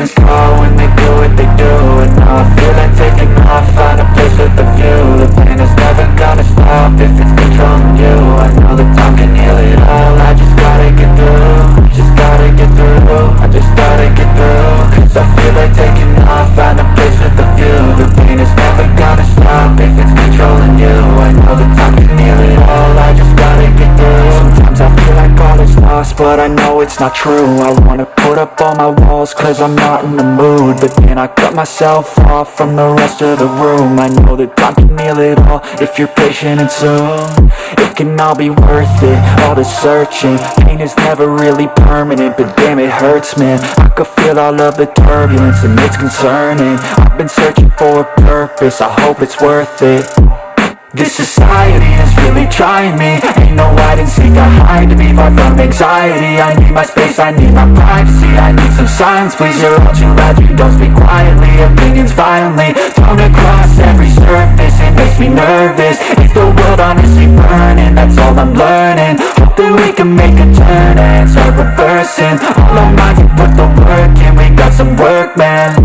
the demons call when they do what they do. And now I feel like taking off, find a place with a view. The pain is never gonna stop if it's controlling you. I know that time can heal it all, I just gotta get through Just gotta get through, I just gotta get through Cause I feel like taking off, find a place with a view. The pain is never gonna stop if it's controlling you. I know that time can heal it all, I just gotta get through. Sometimes I feel like all is lost, but I know it's not true. I wanna put up all my walls, cause I'm not in the mood. But then I cut myself off from the rest of the room. I know that time can heal it all, if you're patient and soon It can all be worth it, all the searching Pain is never really permanent, but damn it hurts man. I could feel all of the turbulence and it's concerning. I've been searching for a purpose, I hope it's worth it this society is really trying me. Ain't no hide and seek, I hide to be far from anxiety. I need my space, I need my privacy. I need some silence, please, you're all too loud You don't speak quietly, opinions violently Thrown across every surface, it makes me nervous. Is the world honestly burning, that's all I'm learning. Hope that we can make a turn and start reversing. All our minds and put the work in, we got some work, man